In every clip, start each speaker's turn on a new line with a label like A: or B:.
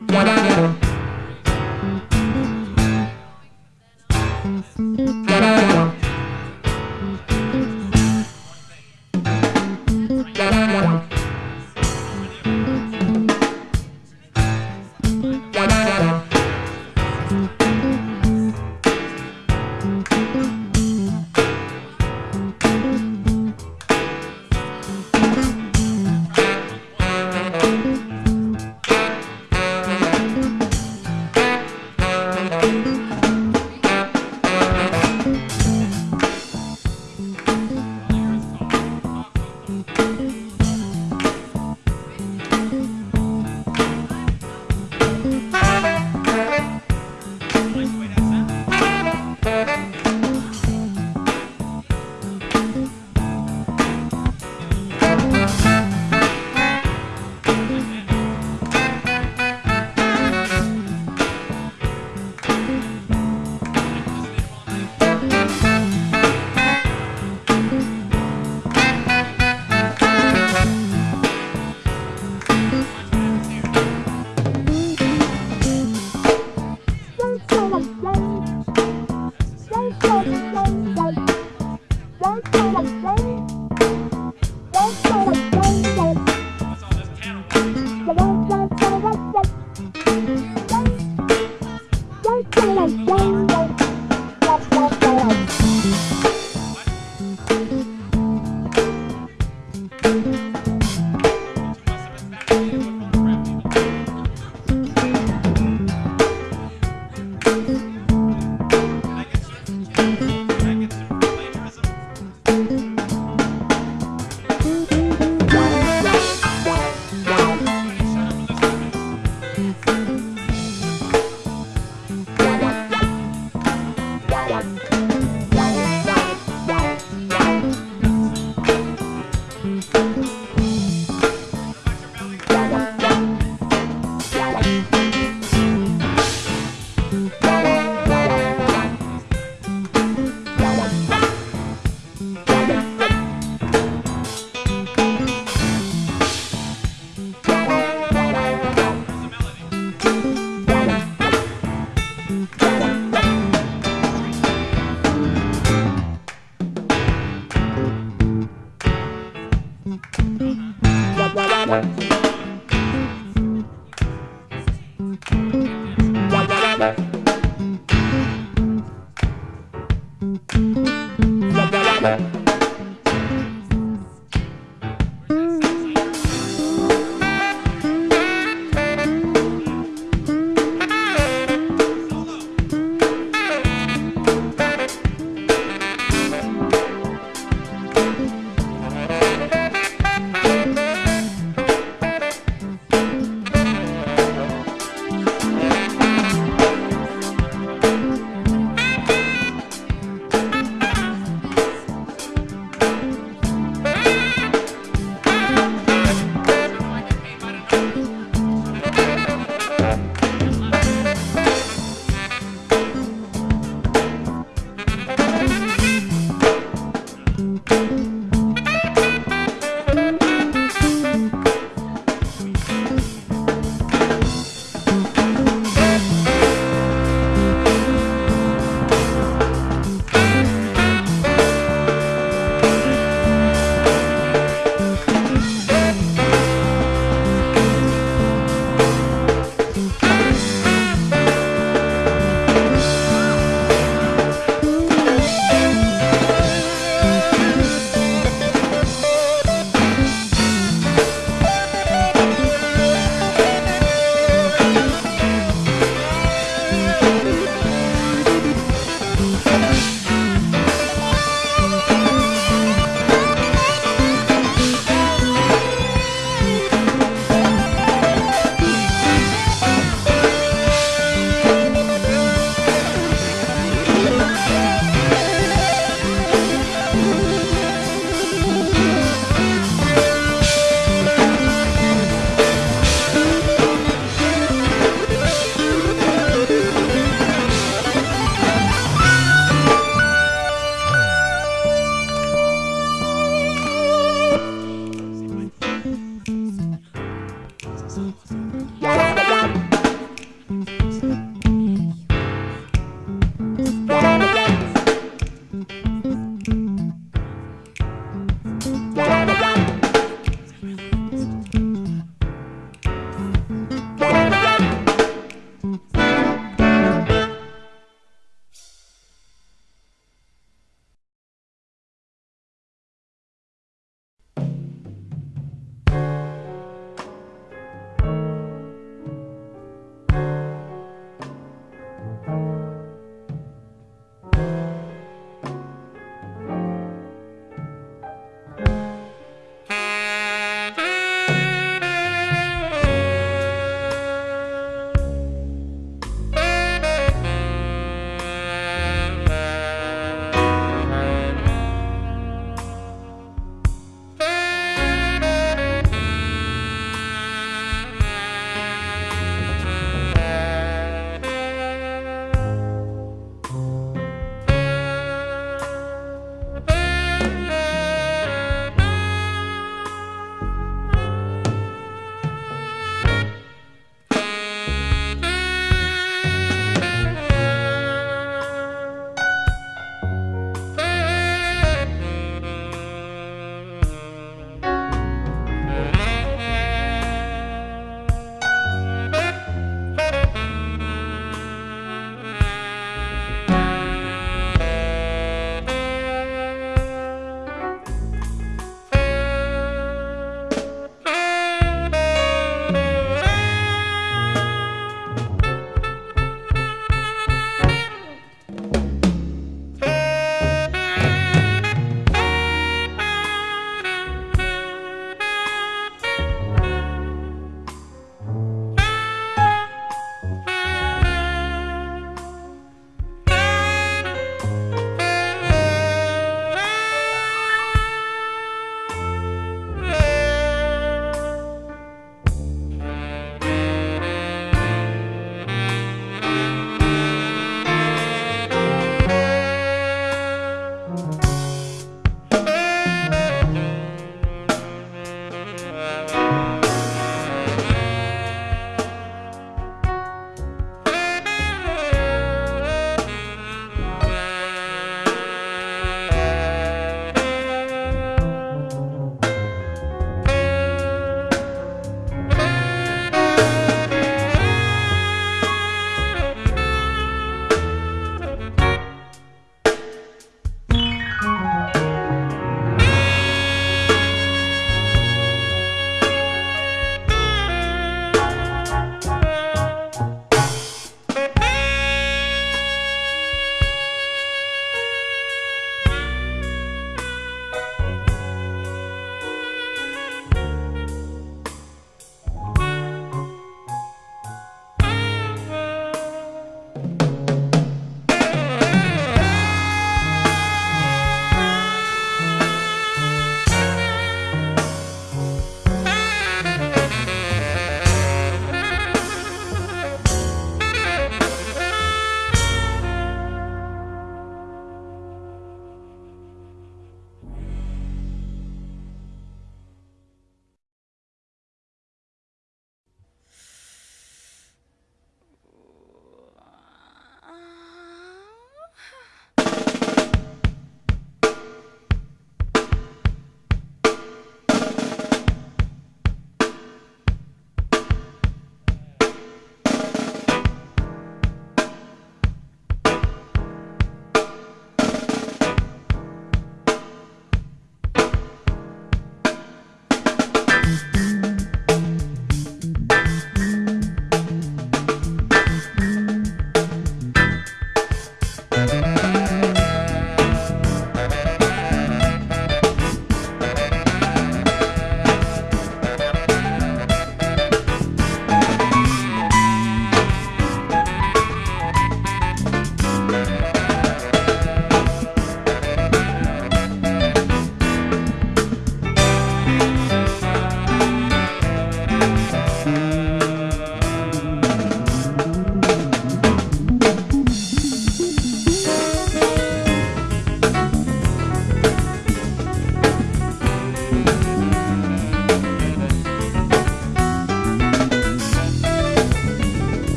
A: What?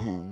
B: Hmm.